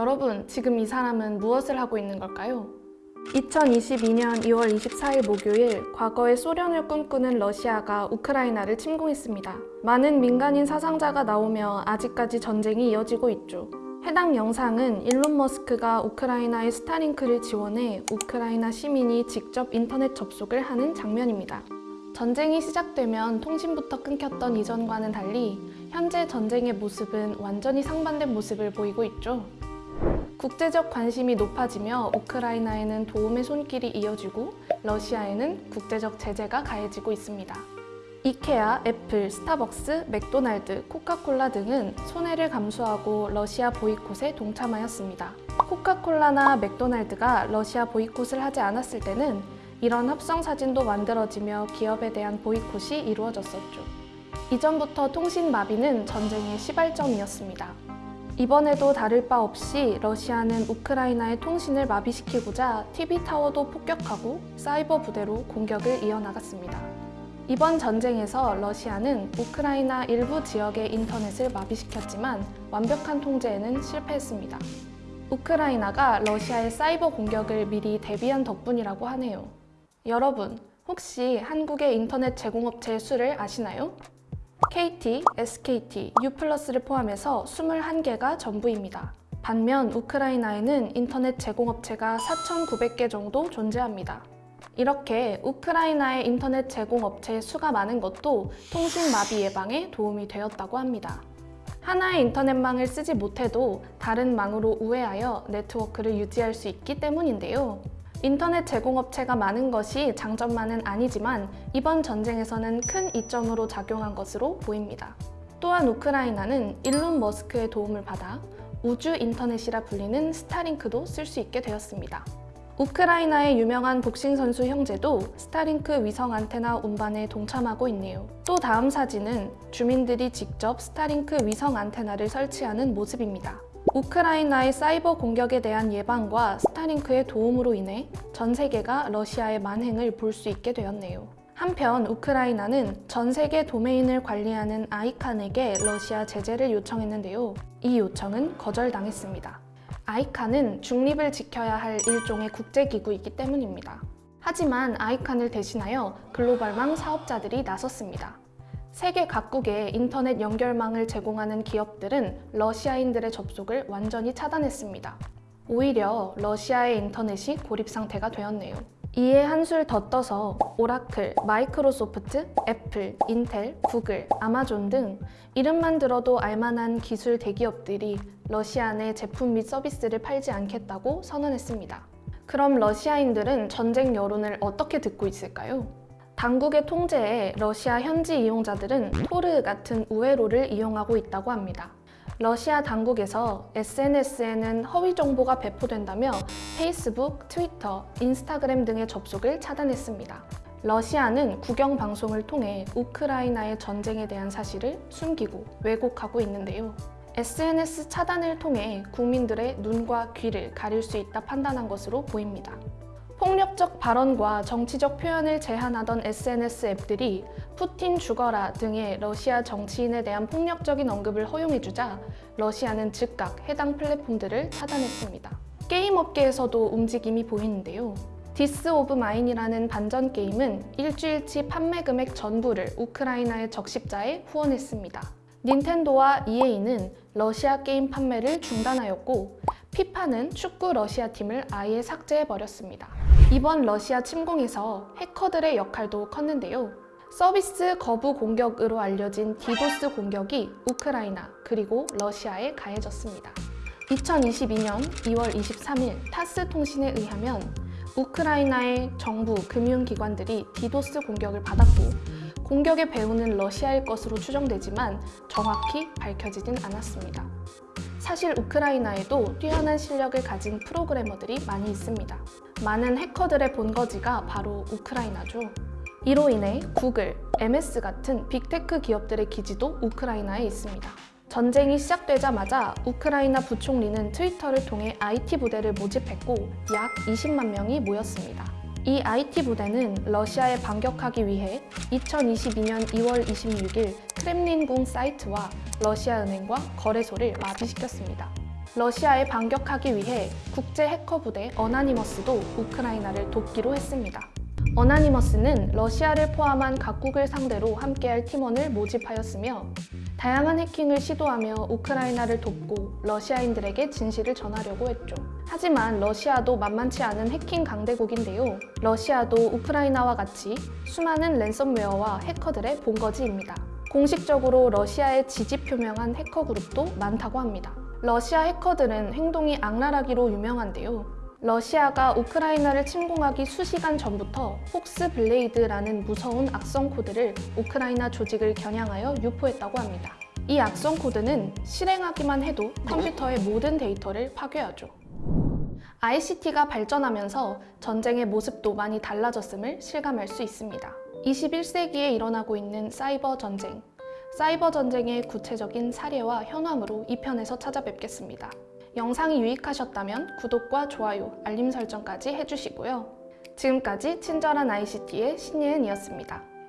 여러분, 지금 이 사람은 무엇을 하고 있는 걸까요? 2022년 2월 24일 목요일 과거의 소련을 꿈꾸는 러시아가 우크라이나를 침공했습니다. 많은 민간인 사상자가 나오며 아직까지 전쟁이 이어지고 있죠. 해당 영상은 일론 머스크가 우크라이나의 스타링크를 지원해 우크라이나 시민이 직접 인터넷 접속을 하는 장면입니다. 전쟁이 시작되면 통신부터 끊겼던 이전과는 달리 현재 전쟁의 모습은 완전히 상반된 모습을 보이고 있죠. 국제적 관심이 높아지며 우크라이나에는 도움의 손길이 이어지고 러시아에는 국제적 제재가 가해지고 있습니다. 이케아, 애플, 스타벅스, 맥도날드, 코카콜라 등은 손해를 감수하고 러시아 보이콧에 동참하였습니다. 코카콜라나 맥도날드가 러시아 보이콧을 하지 않았을 때는 이런 합성 사진도 만들어지며 기업에 대한 보이콧이 이루어졌었죠. 이전부터 통신 마비는 전쟁의 시발점이었습니다. 이번에도 다를 바 없이 러시아는 우크라이나의 통신을 마비시키고자 TV타워도 폭격하고 사이버 부대로 공격을 이어나갔습니다. 이번 전쟁에서 러시아는 우크라이나 일부 지역의 인터넷을 마비시켰지만 완벽한 통제에는 실패했습니다. 우크라이나가 러시아의 사이버 공격을 미리 대비한 덕분이라고 하네요. 여러분, 혹시 한국의 인터넷 제공업체의 수를 아시나요? KT, SKT, U+를 포함해서 21개가 전부입니다. 반면 우크라이나에는 인터넷 제공업체가 4,900개 정도 존재합니다. 이렇게 우크라이나의 인터넷 제공업체의 수가 많은 것도 통신 마비 예방에 도움이 되었다고 합니다. 하나의 인터넷망을 쓰지 못해도 다른 망으로 우회하여 네트워크를 유지할 수 있기 때문인데요. 인터넷 제공업체가 많은 것이 장점만은 아니지만 이번 전쟁에서는 큰 이점으로 작용한 것으로 보입니다. 또한 우크라이나는 일론 머스크의 도움을 받아 우주 인터넷이라 불리는 스타링크도 쓸 수 있게 되었습니다. 우크라이나의 유명한 복싱 선수 형제도 스타링크 위성 안테나 운반에 동참하고 있네요. 또 다음 사진은 주민들이 직접 스타링크 위성 안테나를 설치하는 모습입니다. 우크라이나의 사이버 공격에 대한 예방과 스타링크의 도움으로 인해 전 세계가 러시아의 만행을 볼 수 있게 되었네요. 한편 우크라이나는 전 세계 도메인을 관리하는 아이칸에게 러시아 제재를 요청했는데요. 이 요청은 거절당했습니다. 아이칸은 중립을 지켜야 할 일종의 국제기구이기 때문입니다. 하지만 아이칸을 대신하여 글로벌망 사업자들이 나섰습니다. 세계 각국의 인터넷 연결망을 제공하는 기업들은 러시아인들의 접속을 완전히 차단했습니다. 오히려 러시아의 인터넷이 고립 상태가 되었네요. 이에 한술 더 떠서 오라클, 마이크로소프트, 애플, 인텔, 구글, 아마존 등 이름만 들어도 알만한 기술 대기업들이 러시아 내 제품 및 서비스를 팔지 않겠다고 선언했습니다. 그럼 러시아인들은 전쟁 여론을 어떻게 듣고 있을까요? 당국의 통제에 러시아 현지 이용자들은 토르 같은 우회로를 이용하고 있다고 합니다. 러시아 당국에서 SNS에는 허위 정보가 배포된다며 페이스북, 트위터, 인스타그램 등의 접속을 차단했습니다. 러시아는 국영 방송을 통해 우크라이나의 전쟁에 대한 사실을 숨기고 왜곡하고 있는데요. SNS 차단을 통해 국민들의 눈과 귀를 가릴 수 있다 판단한 것으로 보입니다. 폭력적 발언과 정치적 표현을 제한하던 SNS 앱들이 푸틴 죽어라 등의 러시아 정치인에 대한 폭력적인 언급을 허용해주자 러시아는 즉각 해당 플랫폼들을 차단했습니다. 게임 업계에서도 움직임이 보이는데요. This War of Mine이라는 반전 게임은 일주일치 판매 금액 전부를 우크라이나의 적십자에 후원했습니다. 닌텐도와 EA는 러시아 게임 판매를 중단하였고 피파는 축구 러시아 팀을 아예 삭제해버렸습니다. 이번 러시아 침공에서 해커들의 역할도 컸는데요. 서비스 거부 공격으로 알려진 디도스 공격이 우크라이나 그리고 러시아에 가해졌습니다. 2022년 2월 23일 타스 통신에 의하면 우크라이나의 정부 금융기관들이 디도스 공격을 받았고 공격의 배후는 러시아일 것으로 추정되지만 정확히 밝혀지진 않았습니다. 사실 우크라이나에도 뛰어난 실력을 가진 프로그래머들이 많이 있습니다. 많은 해커들의 본거지가 바로 우크라이나죠. 이로 인해 구글, MS 같은 빅테크 기업들의 기지도 우크라이나에 있습니다. 전쟁이 시작되자마자 우크라이나 부총리는 트위터를 통해 IT 부대를 모집했고 약 20만 명이 모였습니다. 이 IT 부대는 러시아에 반격하기 위해 2022년 2월 26일 크렘린궁 사이트와 러시아 은행과 거래소를 마비시켰습니다. 러시아에 반격하기 위해 국제 해커 부대 어나니머스도 우크라이나를 돕기로 했습니다. 어나니머스는 러시아를 포함한 각국을 상대로 함께할 팀원을 모집하였으며 다양한 해킹을 시도하며 우크라이나를 돕고 러시아인들에게 진실을 전하려고 했죠. 하지만 러시아도 만만치 않은 해킹 강대국인데요. 러시아도 우크라이나와 같이 수많은 랜섬웨어와 해커들의 본거지입니다. 공식적으로 러시아에 지지 표명한 해커 그룹도 많다고 합니다. 러시아 해커들은 행동이 악랄하기로 유명한데요. 러시아가 우크라이나를 침공하기 수시간 전부터 폭스 블레이드라는 무서운 악성 코드를 우크라이나 조직을 겨냥하여 유포했다고 합니다. 이 악성 코드는 실행하기만 해도 컴퓨터의 모든 데이터를 파괴하죠. ICT가 발전하면서 전쟁의 모습도 많이 달라졌음을 실감할 수 있습니다. 21세기에 일어나고 있는 사이버 전쟁. 사이버 전쟁의 구체적인 사례와 현황으로 2편에서 찾아뵙겠습니다. 영상이 유익하셨다면 구독과 좋아요, 알림 설정까지 해주시고요. 지금까지 친절한 ICT의 신예은이었습니다.